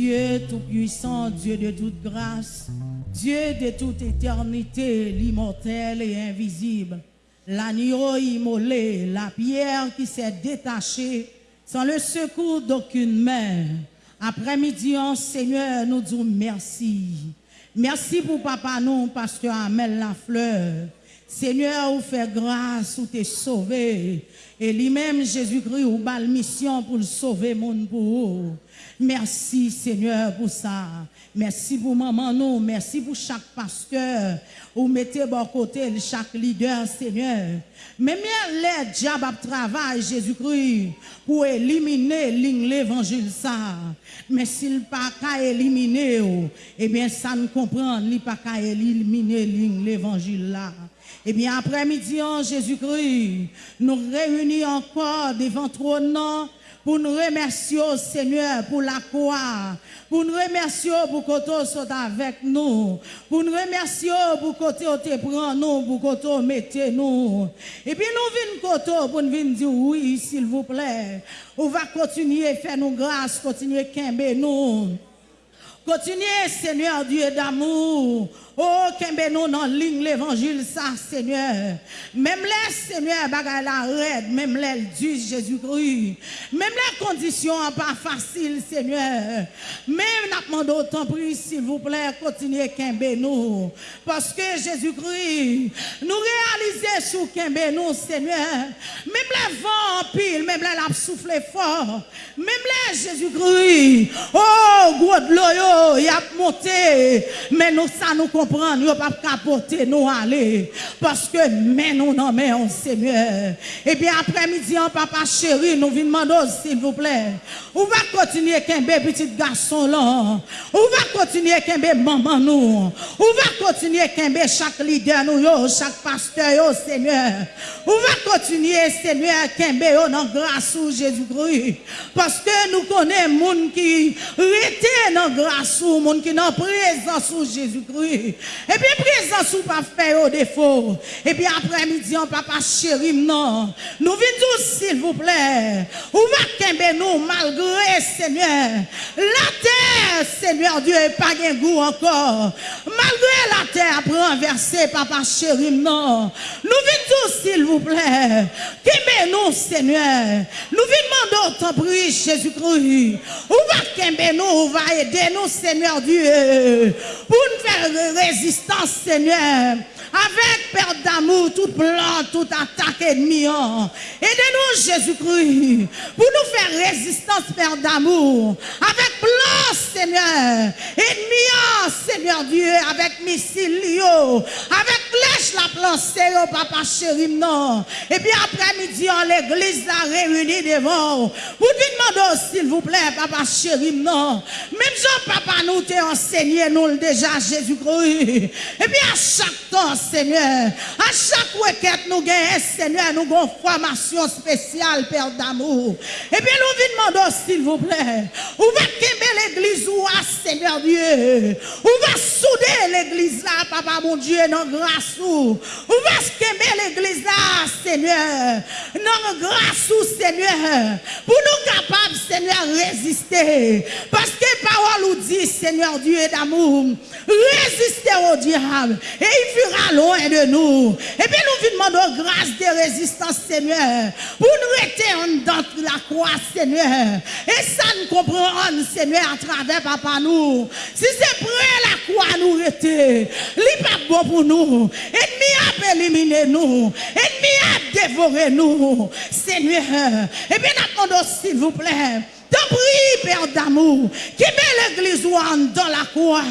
Dieu tout-puissant, Dieu de toute grâce, Dieu de toute éternité, l'immortel et invisible, l'agneau immolé, la pierre qui s'est détachée sans le secours d'aucune main. Après-midi, Seigneur, nous disons merci. Merci pour papa nous, pasteur Amel Lafleur. Seigneur, vous fait grâce, vous t'es sauvé. Et lui-même, Jésus-Christ, vous la mission pour sauver, mon pour. Merci Seigneur pour ça. Merci pour maman. Merci pour chaque pasteur. Vous mettez bon côté chaque leader Seigneur. Mais les diable travail Jésus-Christ pour éliminer l'évangile ça. Mais s'il pas qu'à éliminer, eh bien ça ne comprend, il pas qu'à éliminer l'évangile. Eh bien après-midi en Jésus-Christ, nous réunis encore devant ton nom pour nous remercier, Seigneur, pour la croix, pour nous remercier pour que tu sois avec nous, pour nous remercier pour que tu te prends nous, pour que tu mettez nous. Et puis nous venons côté pour nous dire oui, s'il vous plaît. On va continuer à faire nos grâces, continuer à nous. Continuez, Seigneur Dieu d'amour. Oh, qu'un nous dans ligne l'évangile, ça, Seigneur. Même les, Seigneur, bagay la red, même les du Jésus-Christ. Même les conditions pas faciles, Seigneur. Même n'a demandé autant pris, s'il vous plaît, continuez qu'un nous. Parce que Jésus-Christ, nous réalisons sous qu'un nous, Seigneur. Même les vents en pile, même les l'a soufflé fort. Même les Jésus-Christ. Oh, gros de l'eau, il a monté. Mais nous, ça nous comprend nous pas capoter, nous aller. Parce que, mais nous non, mais on Seigneur. Et bien, après-midi, papa chéri, nous venons demander, s'il vous plaît. On va continuer qu'un petit garçon là? On va continuer qu'un maman nous? On va continuer qu'un chaque leader nous, yo, chaque pasteur, yo, Seigneur? On va continuer, Seigneur, qu'un yo, dans grâce ou Jésus-Christ? Parce que nous connaissons monde qui était dans grâce ou monde qui dans présence ou Jésus-Christ. Et puis, présence ou pas faire au défaut. Et puis, après-midi, on papa chéri, non. Nous venons s'il vous plaît. Ou va kembe nous, malgré, Seigneur? La terre, Seigneur Dieu, pas un goût encore. Malgré la terre, renversée, papa chéri, non. Nous venons s'il vous plaît. Kembe Seigneur. Nous demander ton prix, Jésus-Christ. Ou va nous, ou va aider nous, Seigneur Dieu. Pour nous faire résistance, Seigneur. Avec perte d'amour, toute plan, toute attaque ennemie. Aidez-nous, Jésus-Christ, pour nous faire résistance, Père d'amour. Avec plan, Seigneur. Ennemi, Seigneur Dieu, avec missile, avec flèche, la plan, Seigneur, papa chéri, non. Et puis après-midi, l'église a réuni devant. Pour nous demander, s'il vous plaît, papa chéri, non. Même Jean, papa, nous t'a enseigné, nous déjà, Jésus-Christ. Et puis à chaque temps, Seigneur, à chaque requête, nous gagnons, Seigneur, nous avons formation spéciale, Père d'amour. Et bien, nous demandons, s'il vous plaît, où va l'église ou Seigneur Dieu, où va souder l'église là, Papa mon Dieu, non grâce où va quémer l'église là, Seigneur, non grâce Seigneur, pour nous capables, Seigneur, résister. Parce que parole nous dit, Seigneur Dieu d'amour, résister au diable. Et il fera loin de nous. Et puis nous vous demandons grâce de résistance, Seigneur, pour nous rester dans Seigneur. Et ça nous comprend, Seigneur, à travers papa nous. Si c'est près la croix nous rester, n'est pas bon pour nous. Ennemi a éliminé nous. Ennemi a dévoré nous, Seigneur. Et bien nous demandons, s'il vous plaît, T'en prie, Père d'amour, qui met l'église dans la croix.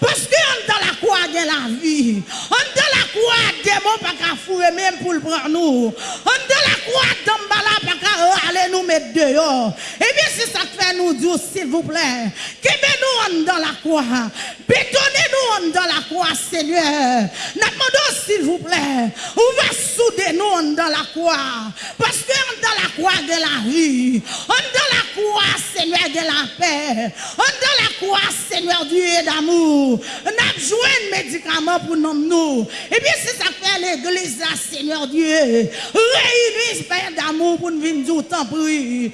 Parce que dans la croix, il la vie. Dans la croix, démon pas qu'à fouiller même pour le prendre nous. Dans la pas qu'à aller nous mettre dehors. Et bien, si ça fait nous dire, s'il vous plaît, qui met nous dans la croix? Bétonnez-nous dans la croix, Seigneur. Nous demandons, s'il vous plaît, on va souder nous dans la croix. Parce que dans la croix, de la vie. Dans la croix, Seigneur, de la paix. Dans la croix, Seigneur Dieu d'amour. N'a besoin de médicaments pour nous. Et bien, c'est ça que l'église, Seigneur Dieu. Réunis, Père d'amour, pour nous venir temps prix.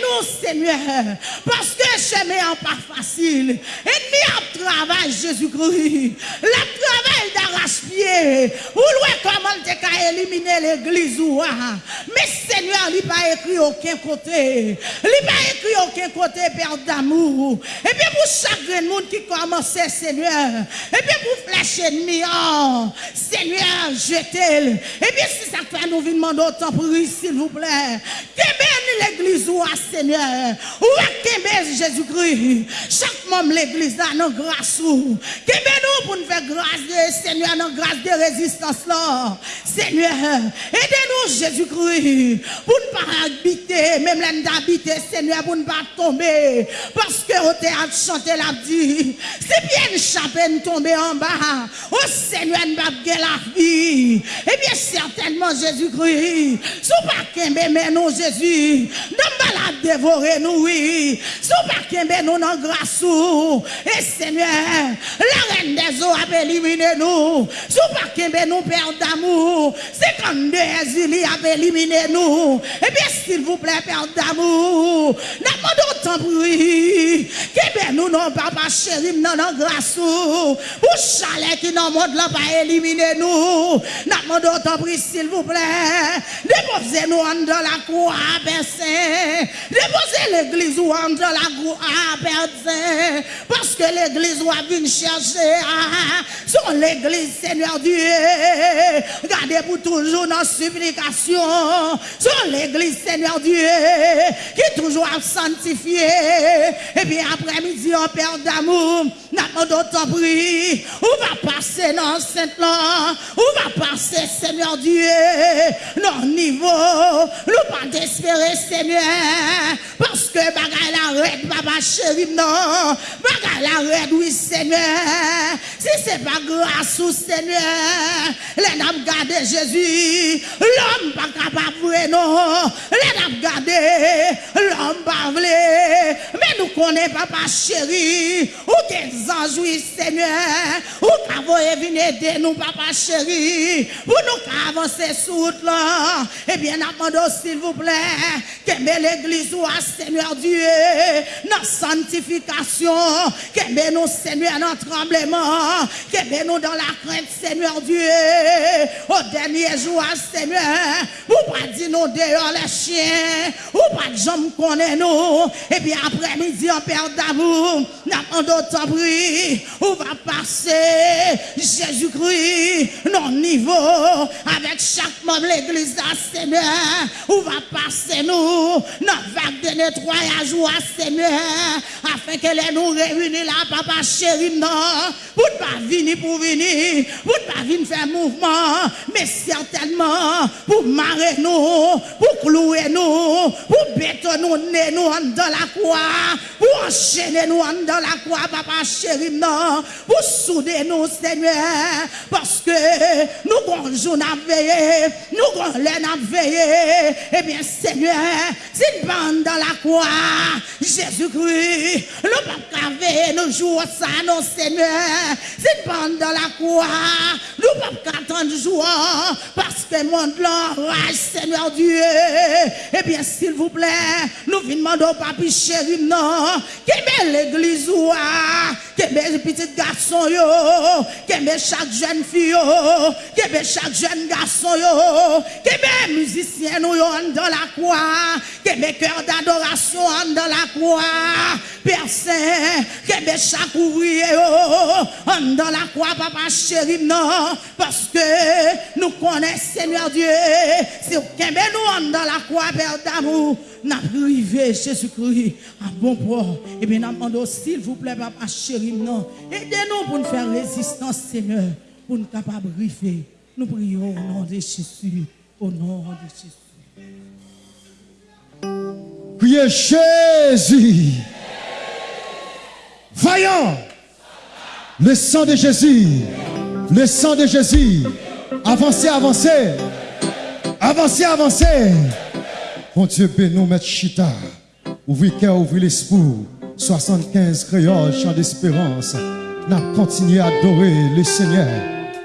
nous, Seigneur. Parce que chemin n'est pas facile. Et nous travail, Jésus-Christ. Le travail d'arrache-pied. Ou loin comment tu as éliminé l'église ou Mais Seigneur, il pas écrit aucun côté. Il pas écrit aucun côté, Père d'amour. Et bien, pour chaque monde qui commence, Seigneur. Et bien, pour flèche ennemi, oh, Seigneur, jetez-le. Et bien, si ça fait nous venir demander autant pour s'il vous plaît. Que l'église ou Seigneur. Ou à Jésus-Christ. Chaque membre l'église a nos grâce ou. Que nous pour nous faire grâce de Seigneur, nos grâce de résistance là. Seigneur, aidez-nous Jésus-Christ. Pour ne pas habiter, même l'un d'habiter, Seigneur, pour ne pas tomber. Parce que au théâtre chanter la dit, c'est bien chapeau tomber en bas. Oh Seigneur, nous pas la vie. Eh bien, certainement, Jésus-Christ. Sous pas qu'un mais nous, Jésus. Nous la dévorer, nous, oui. Sous pas qu'un nous, dans grâce. Et Seigneur, la reine des eaux a éliminé nous. nous. Sous pas qu'un nous père d'amour. 52 exilés avaient éliminé nous. Eh bien, s'il vous plaît, père d'amour, n'a pas d'autant bruit. Qu'un nous, non, papa chéri, non, non, grâce ou. Ou chalet qui dans le monde là, pas éliminé nous. N'a pas d'autant bruit, s'il vous plaît. Déposez-nous en dans la cour à Bessin. Déposez l'église ou en dans la cour à Bessin. Parce que l'église ou a venir chercher. Ah, ah, ah. Son l'église Seigneur Dieu. Gardez pour toujours nos supplications. Sur l'église, Seigneur Dieu. Qui est toujours sanctifié. Et bien après-midi, en Père d'amour, prix. On va passer dans cette là. On va passer, Seigneur Dieu? Non niveau. Nous pas d'espérer, Seigneur. Parce que bagaille la red, papa chéri, non. Bagaille la red, oui, Seigneur. Si c'est pas grâce au Seigneur, les dames gardent Jésus. L'homme pas capable, non. Les dames gardent. L'homme pas Mais nous connaissons, papa chéri. Ou des anges, oui, Seigneur. Ou qu'avons venir aider nous, papa chéri. Pour nous avancer sous là. Eh bien, demandons, s'il vous plaît, que l'église soit, Seigneur Dieu, notre sanctification. Que nous, Seigneur, notre tremblement. Que nous dans la crainte, Seigneur Dieu. Au dernier jour, Seigneur. Ou pas dire nous dehors les chiens. Ou pas de jambes connaît nous. Et bien, après-midi, en Père d'amour, nous demandons, bruit. On va passer Jésus-Christ, non niveau, avec chaque membre de l'église, Seigneur. On va passer nous, notre vague de nettoyage, Seigneur, afin que les nous réunissent là, papa chéri, non, pour ne pas venir pour venir, pour ne pas venir faire mouvement, mais certainement pour marrer nous, pour clouer nous, pour bétonner nous dans la croix, pour enchaîner nous dans la croix, papa chéri, non, pour souder nous, Seigneur, parce que nous, avons jour veillé, nous, avons l'air veillé, eh bien, Seigneur, si nous dans la croix, Jésus-Christ, nous pas veiller nous jours ça, non, Seigneur, si nous dans la croix, nous pas attendre jour, parce que monde là, Seigneur Dieu, eh bien, s'il vous plaît, nous venons demander au papi chéri, non, qui l'église ou que mes petits garçons yo, que mes chaque jeune fille yo, que mes chaque jeune garçon yo, que mes musiciens yo dans la croix, que mes cœurs d'adoration dans la croix, Saint, que mes chaque ouvrier yo, dans la croix, papa chéri, non, parce que nous connaissons Seigneur Dieu, si vous nous dans la croix, Père d'amour, n'a privé Jésus-Christ à bon port. Et bien, nous s'il vous plaît, papa chéri, non. Aidez-nous pour nous faire résistance, Seigneur, pour nous capables de. Nous prions au nom de Jésus. Au nom de Jésus. Priez Jésus. Voyons le sang de Jésus. Le sang de Jésus. Avancez, avancez. Avancez, avancez. Bon Dieu, nous, Maître Chita. Ouvrez cœur, ouvrez l'esprit. 75 créoles, chant d'espérance. N'a continué à adorer le Seigneur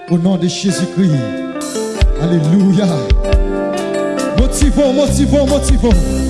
au nom de Jésus-Christ. Alléluia. Motivons, motivons, motivons.